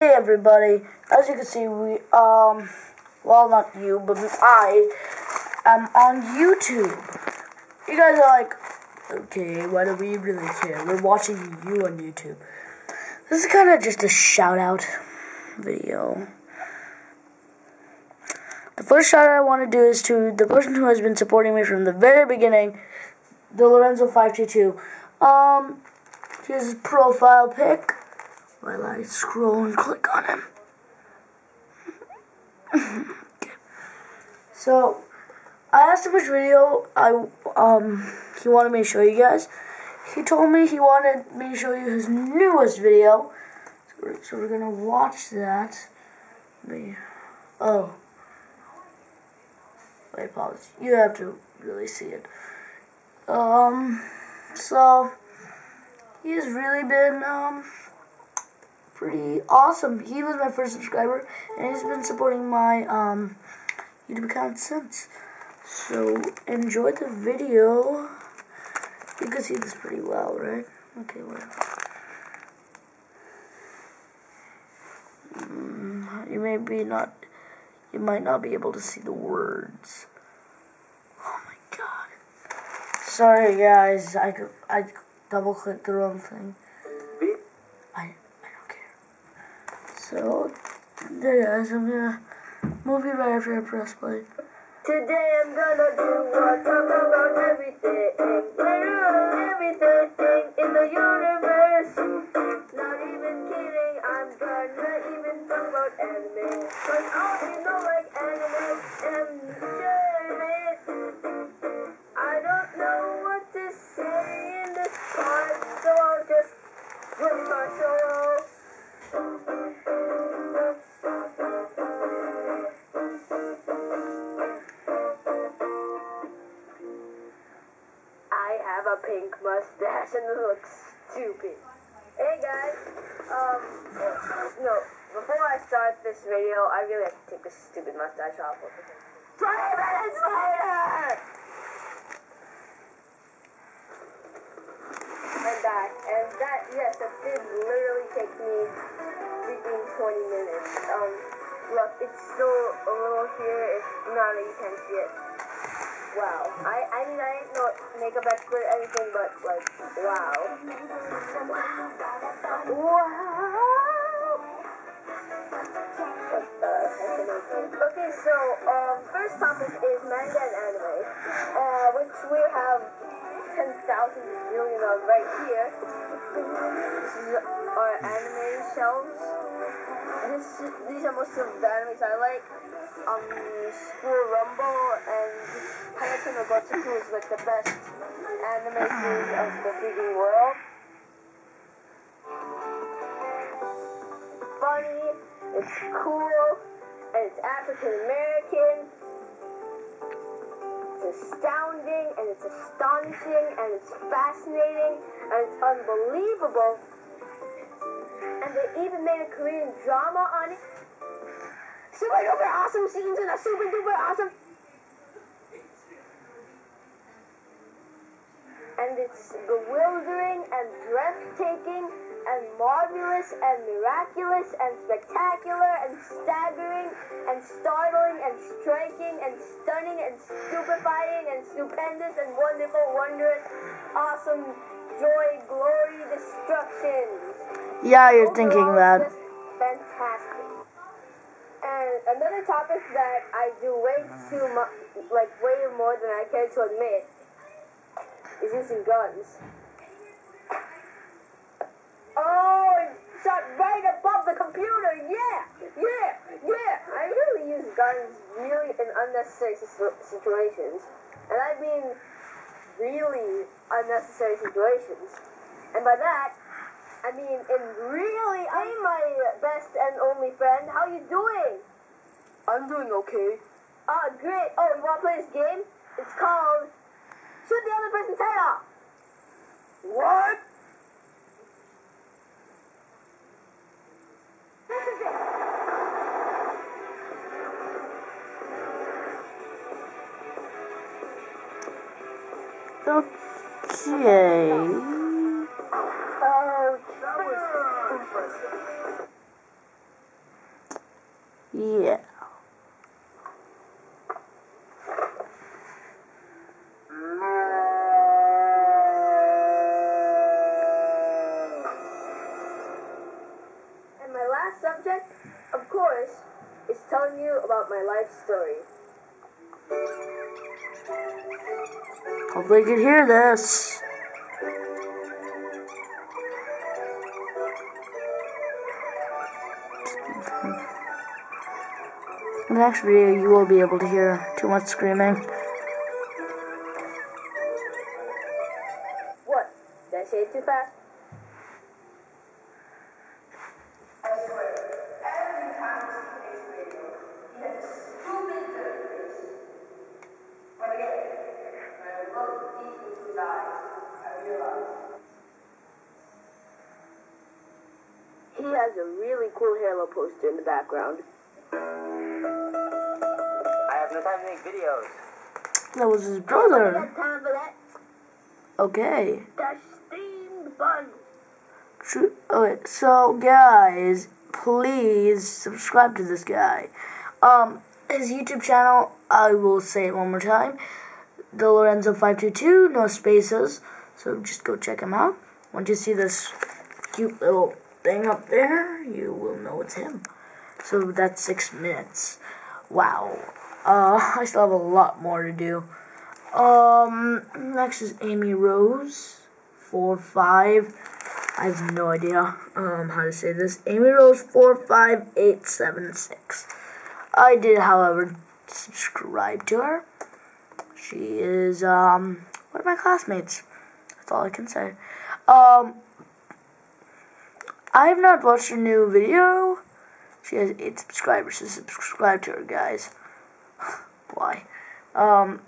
Hey everybody, as you can see, we, um, well not you, but I am on YouTube. You guys are like, okay, why do we really care? We're watching you on YouTube. This is kind of just a shout out video. The first shout out I want to do is to the person who has been supporting me from the very beginning, the Lorenzo522. Um, here's his profile pic while I scroll and click on him. okay. So, I asked him which video I um he wanted me to show you guys. He told me he wanted me to show you his newest video. So we're, so we're gonna watch that. Me. Oh. Wait, apologies. You have to really see it. Um. So he's really been um pretty awesome. He was my first subscriber, and he's been supporting my um, YouTube account since. So enjoy the video. You can see this pretty well, right? Okay, well. Mm, you may be not, you might not be able to see the words. Oh my god. Sorry guys, I, I double clicked the wrong thing. So, there guys, I'm gonna move you right after I press play. Today I'm gonna do what talk about everything, literally everything in the universe. Not even kidding, I'm gonna even talk about anime. Cause all you know like anime and share it. I don't know what to say in this part, so I'll just play my pink mustache and it looks stupid. Hey guys, um, no, before I start this video, I really have to take this stupid mustache off. 20 minutes later! And that, and that, yes, that did literally take me freaking 20 minutes. Um, look, it's still a little here, it's not, you can't see it. Wow. I, I mean, I ain't no makeup expert or anything, but, like, wow. Wow. Okay, so, um, first topic is manga and anime, uh, which we have 10,000 million of right here. This is our anime shelves. These are most of the animes I like. Um, School Rumble and Hayate no Gotoku is like the best anime series of the freaking world. Funny, it's cool, and it's African American. It's astounding, and it's astonishing, and it's fascinating, and it's unbelievable. And they even made a Korean drama on it. Super duper awesome scenes and a super duper awesome and it's bewildering and breathtaking and marvelous and miraculous and spectacular and staggering and startling and striking and stunning and stupefying and stupendous and wonderful, wondrous, awesome, joy, glory, destruction. Yeah, you're Overall, thinking that. Another topic that I do way too much, like way more than I care to admit, is using guns. Oh, it's shot right above the computer. Yeah, yeah, yeah. I really use guns really in unnecessary situations. And I mean really unnecessary situations. And by that, I mean in really, I'm my best and only friend. How you doing? I'm doing okay. Ah, great. Oh, you want to play this game? It's called Shoot the other person's head off. What? Okay. Uh, that was impressive. Yeah. Hopefully you can hear this. In the next video, you will be able to hear too much screaming. Poster in the background. I have no time to make videos. That was his Got brother. time for that? Okay. That's steamed buns. True. Okay, so guys, please subscribe to this guy. Um, his YouTube channel, I will say it one more time. The Lorenzo five two two, no spaces. So just go check him out. Once you see this cute little thing up there, you will know it's him. So that's six minutes. Wow. Uh, I still have a lot more to do. Um, next is Amy Rose, four five. I have no idea um how to say this. Amy Rose four five eight seven six. I did, however, subscribe to her. She is um one of my classmates. That's all I can say. Um, I have not watched her new video. She has eight subscribers, so subscribe to her, guys. Why? Um,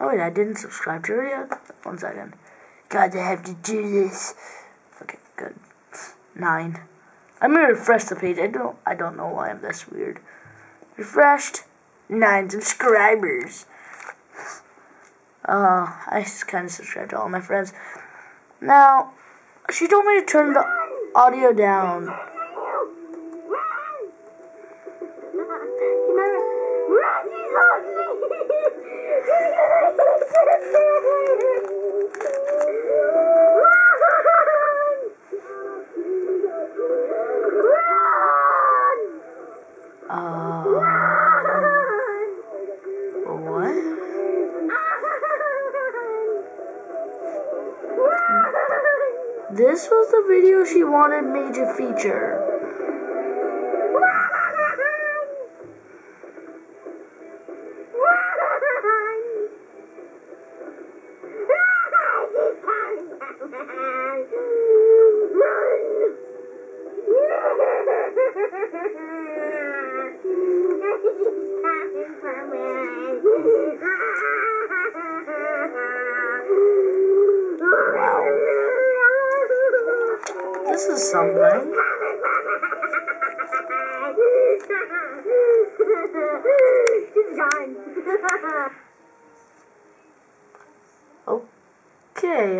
oh wait, I didn't subscribe to her yet. One second. God, I have to do this. Okay, good. Nine. I'm gonna refresh the page. I don't. I don't know why I'm this weird. Refreshed. Nine subscribers. Uh, I just kind of subscribed to all my friends. Now, she told me to turn the audio down. This was the video she wanted me to feature.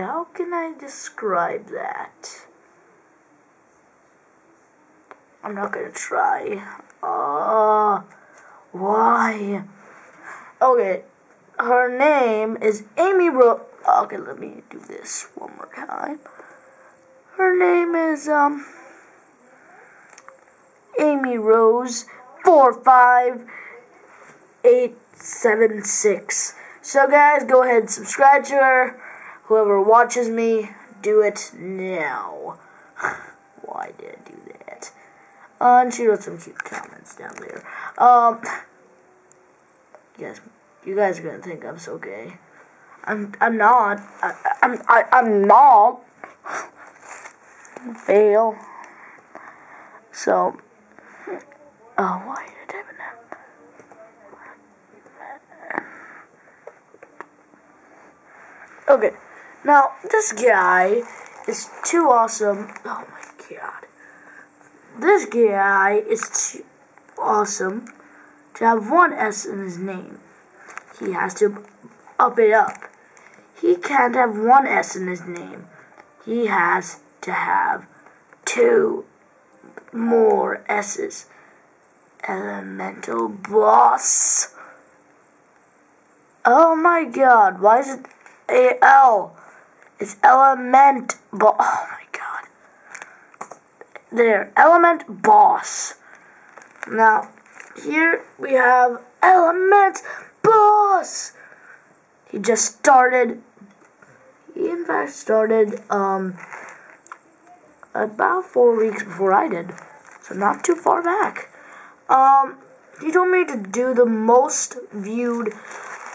How can I describe that? I'm not gonna try. Uh, why? Okay, her name is Amy Ro. Okay, let me do this one more time. Her name is um Amy Rose four five eight seven six. So guys, go ahead and subscribe to her. Whoever watches me, do it now. Why did I do that? Uh, and she wrote some cute comments down there. Um, yes, you guys are gonna think I'm so gay. I'm, I'm not. I, I'm, I, I'm not. Fail. So, oh, why I type in that? Okay, now this guy is too awesome. Oh my god. This guy is too awesome to have one S in his name. He has to up it up. He can't have one S in his name. He has to have two more S's. Elemental boss. Oh my god, why is it A It's element bo- Oh my god. There, element boss. Now, here we have element boss. He just started. He in fact started um about four weeks before I did, so not too far back. Um, he told me to do the most viewed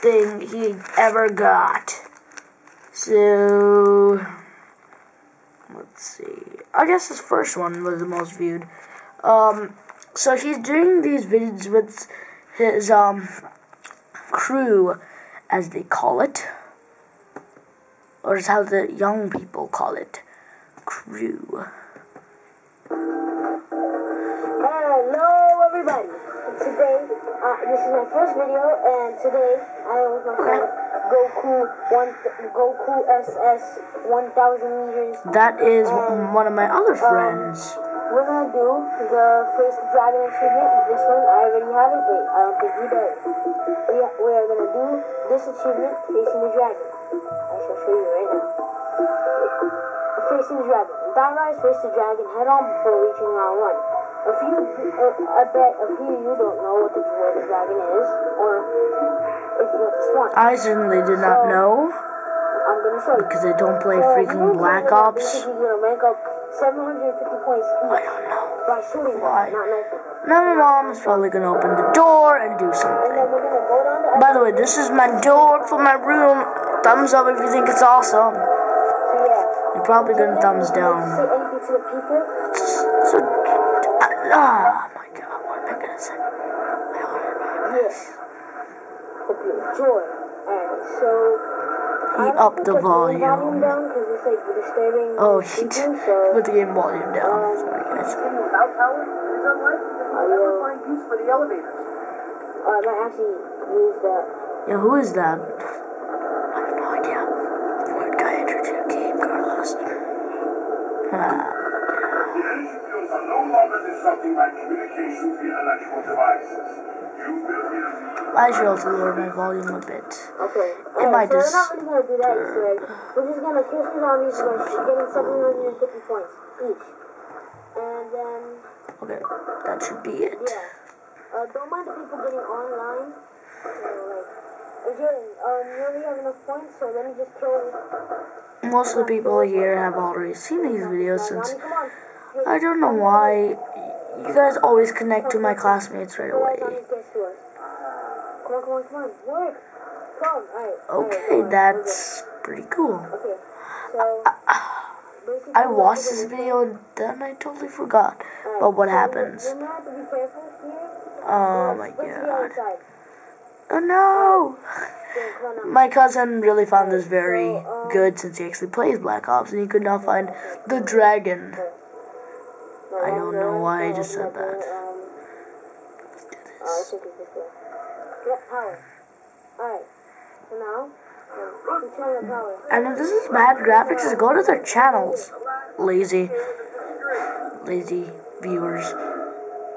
thing he ever got. So let's see. I guess his first one was the most viewed. Um, so he's doing these videos with his um crew, as they call it, or is how the young people call it, crew. Hello, everybody. Today, uh, this is my first video, and today I am with my friend Goku one Goku SS 1000 meters. That is one of my other friends. We're gonna do the face the dragon achievement. This one I already have it, but I don't think he does. We, we are gonna do this achievement, facing the dragon. I shall show you right now. Facing the dragon. Rise, face the dragon head on before reaching round one. A few, uh, I bet a few of you don't know I certainly did not know I'm gonna show you. because I don't play freaking Black Ops. Gonna rank up 750 points I don't know. Why? Now my mom is probably gonna open the door and do something. we're gonna go down the By the way, this is my door for my room. Thumbs up if you think it's awesome. You're probably gonna thumbs down. anything to the people. So, ah, my god, what am I gonna say? I don't remember. Yes. Hope you enjoy. Alright, so. He I upped the volume. volume down because it's like disturbing. Oh, he people, so. put the game volume down. Sorry, guys. Without power, it is unlikely that we'll ever find use for the elevators. Oh, I might actually use that. Yeah, who is that? I have no idea. What guy entered your game, Carlos? Ah, are no longer disrupting my communications via electrical devices. You will hear me. I should also lower my volume a bit. Okay. It might Alright, so we're just- not really gonna do that Easter egg. We're just gonna kill some zombies by getting 750 points each. And then, Okay, that should be it. yeah. Uh, don't mind the people getting online. So, like, uh, Jalen, um, you already have enough points, so let me just kill. Most of the people here have already seen these videos since. I don't know why you guys always connect to my classmates right away. Okay, that's pretty cool. I what watched this video and then I totally forgot about what happens. Oh my god. Oh no! My cousin really found this very good since he actually plays Black Ops and he could not find the dragon. I don't know why I just said that. Let's do this. Think it's this way. Yep, power. Alright. So now, we turn the power. And if this is bad graphics, just go to their channels. Lazy, lazy viewers.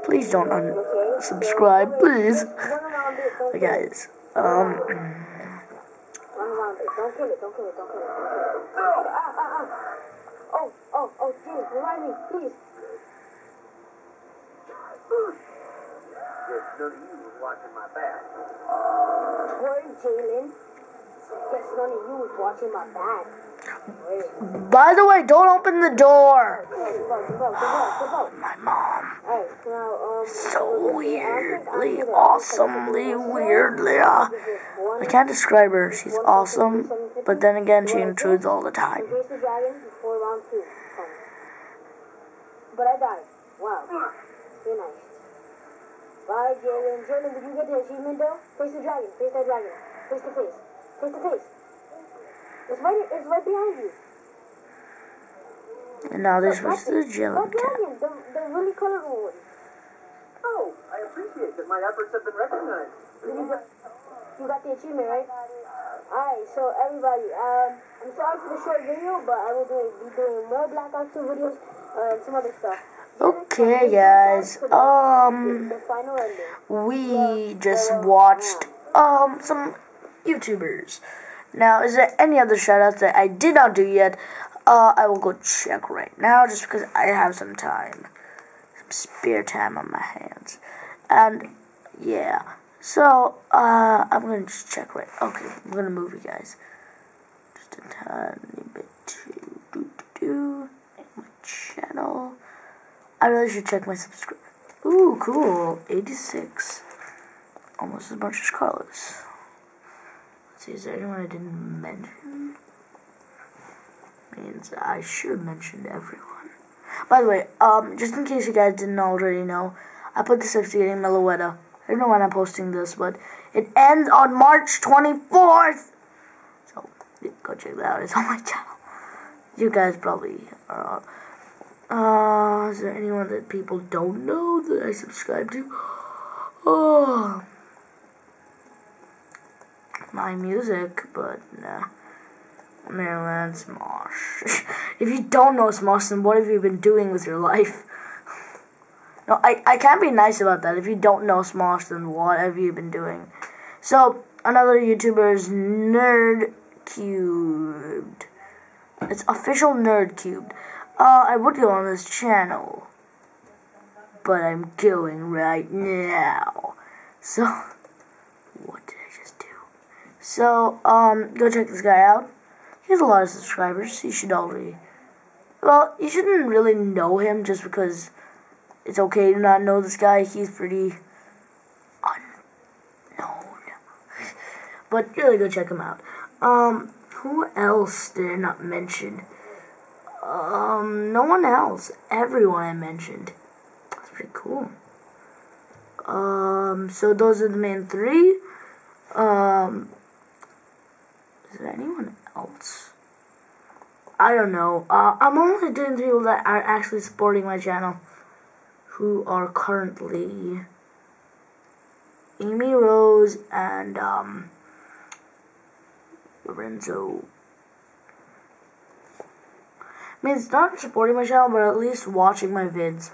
Please don't unsubscribe, please. Run around it. Don't But kill it. guys, um, Run around it. Don't kill it. Don't kill it. Don't kill it. Don't kill it. Ah, ah, ah. Oh, oh, oh, James, revive me, please. Yes, none of you was watching my back. Word, Jalen. Guess none of you was watching my back. By the way, don't open the door. My mom. So now, um. Weirdly, awesomely, weirdly. Uh, I can't describe her. She's awesome, but then again, she intrudes all the time. Embrace the dragon before round two comes. But I died. Wow. You're nice. Bye, Jalen. Jalen, did you get the achievement though? Face the dragon. Face that dragon. Face the face. Face the face. It's right, it's right behind you. And now this was the it. Jelly That dragon, the, the really colorful one. Oh, I appreciate that my efforts have been recognized. Did you, get, you got the achievement, right? Alright, so everybody, um, I'm sorry for the short video, but I will be doing more Black Ops 2 videos uh, and some other stuff. Okay, guys. Um, we just watched um some YouTubers. Now, is there any other shoutouts that I did not do yet? Uh, I will go check right now, just because I have some time, some spare time on my hands, and yeah. So, uh, I'm gonna just check right. Okay, I'm gonna move you guys just a tiny bit to do do do my channel. I really should check my subscribe. Ooh, cool. 86. Almost as much as Carlos. Let's see, is there anyone I didn't mention? Means I should have mentioned everyone. By the way, um, just in case you guys didn't already know, I put this up to getting Meloetta. I don't know when I'm posting this, but it ends on March 24th! So, yeah, go check that out. It's on my channel. You guys probably are. Uh, is there anyone that people don't know that I subscribe to? Oh, my music, but nah. Maryland Smosh. if you don't know Smosh, then what have you been doing with your life? No, I, I can't be nice about that. If you don't know Smosh, then what have you been doing? So, another YouTuber is Nerd Cubed. It's official Nerd Cubed. Uh, I would go on this channel, but I'm going right now. So, what did I just do? So, um, go check this guy out. He has a lot of subscribers. You should already, well, you shouldn't really know him just because it's okay to not know this guy. He's pretty unknown. but really go check him out. Um, who else did I not mention? Um, no one else. Everyone I mentioned. That's pretty cool. Um, so those are the main three. Um, is there anyone else? I don't know. Uh, I'm only doing the people that are actually supporting my channel, who are currently Amy Rose and um, Lorenzo I mean, it's not supporting my channel, but at least watching my vids.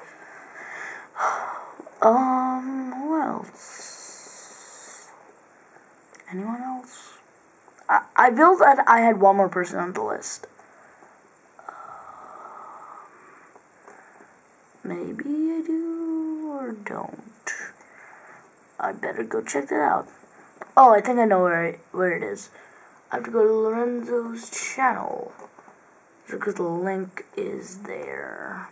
Um, who else? Anyone else? I, I feel that I had one more person on the list. Um, maybe I do or don't. I better go check that out. Oh, I think I know where it, where it is. I have to go to Lorenzo's channel because the link is there.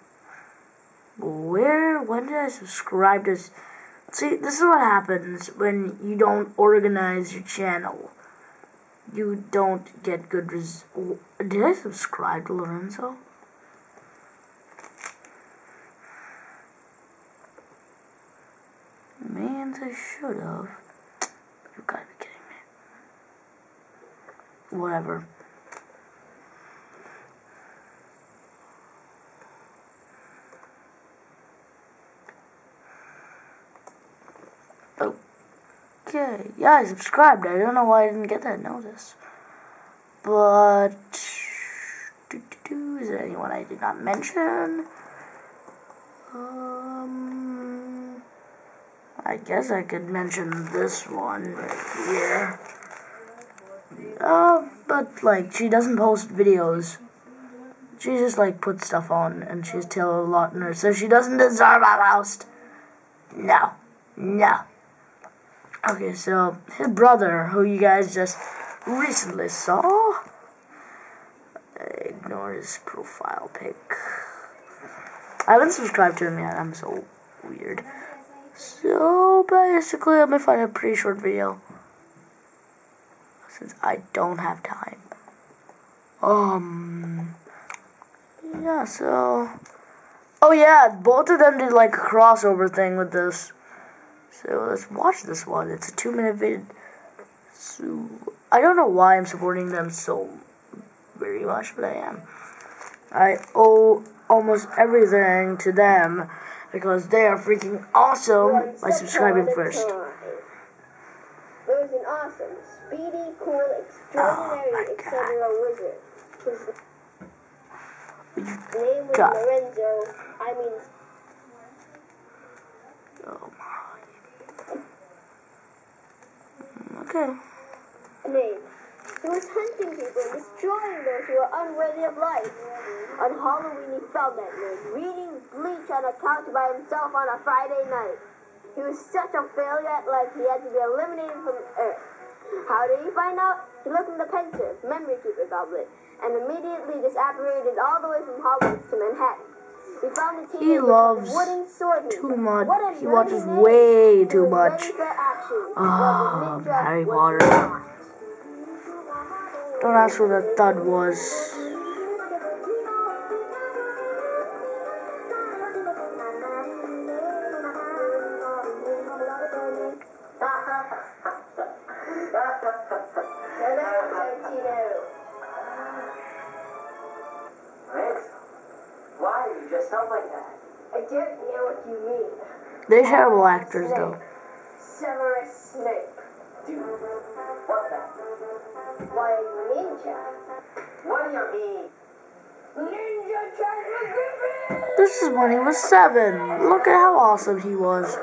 Where? When did I subscribe to? See, this is what happens when you don't organize your channel. You don't get good res. Did I subscribe to Lorenzo? Man, I should have. You gotta be kidding me. Whatever. Okay, yeah, I subscribed. I don't know why I didn't get that notice. But, doo, doo, doo, is there anyone I did not mention? Um, I guess I could mention this one right here. Uh, but like, she doesn't post videos. She just like puts stuff on, and she's Taylor Lautner, so she doesn't deserve a roast. No, no. Okay, so his brother, who you guys just recently saw, ignore his profile pic. I haven't subscribed to him yet. I'm so weird. So basically, let me find a pretty short video since I don't have time. Um, yeah. So, oh yeah, both of them did like a crossover thing with this. So let's watch this one. It's a two minute vid. So I don't know why I'm supporting them so very much, but I am. I owe almost everything to them because they are freaking awesome by subscribing first. There was an awesome, speedy, cool, Oh, extraordinary, etc. wizard. His name was God. Lorenzo. I mean, name. He was hunting people and destroying those who were unworthy of life. On Halloween, he found that man reading Bleach on a couch by himself on a Friday night. He was such a failure at life, he had to be eliminated from Earth. How did he find out? He looked in the Pensieve, Memory Keeper goblet, and immediately disapparated all the way from Hogwarts to Manhattan. He found a He teenager with loves too much. He watches way too much. Ah, Harry Potter. Don't ask what the thud was. Just sound like that? I don't know what you mean. They're terrible actors, though. Severus Snape. Dude, what's that? Why are you a ninja? What do you mean? Ninja Charlie Griffin! This is when he was seven. Look at how awesome he was.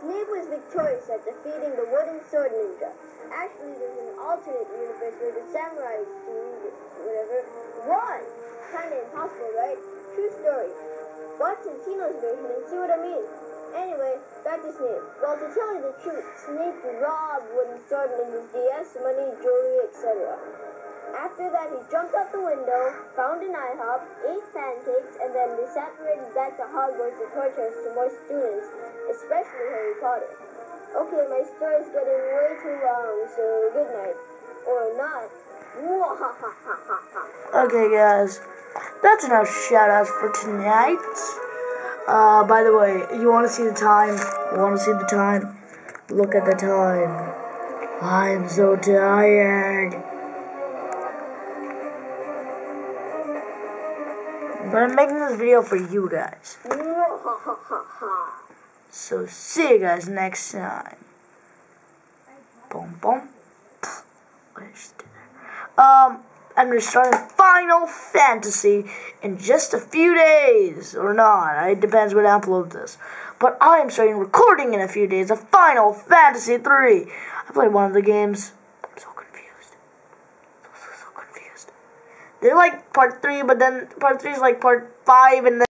Snape was victorious at defeating the wooden sword ninja. Actually, there's an alternate universe where the samurai dude, whatever, won. Kinda impossible, right? True story. Watch Tino's version and see what I mean. Anyway, back to Snape. Well, to tell you the truth, Snape robbed wooden sword ninjas DS, money, jewelry, etc. After that, he jumped out the window, found an IHOP, ate pancakes, and then disapparated back to Hogwarts to torture some more students, especially Harry Potter. Okay, my story's getting way too long, so good night. Or not. Okay, guys. That's enough shoutouts for tonight. Uh, by the way, you want to see the time? You want to see the time? Look at the time. I'm so tired. But I'm making this video for you guys. So see you guys next time. Boom, boom. Um, I'm gonna Final Fantasy in just a few days, or not. It depends when I upload this. But I am starting recording in a few days of Final Fantasy 3. I played one of the games. I'm so confused. So, so, so confused. They're like part 3, but then part 3 is like part 5, and then.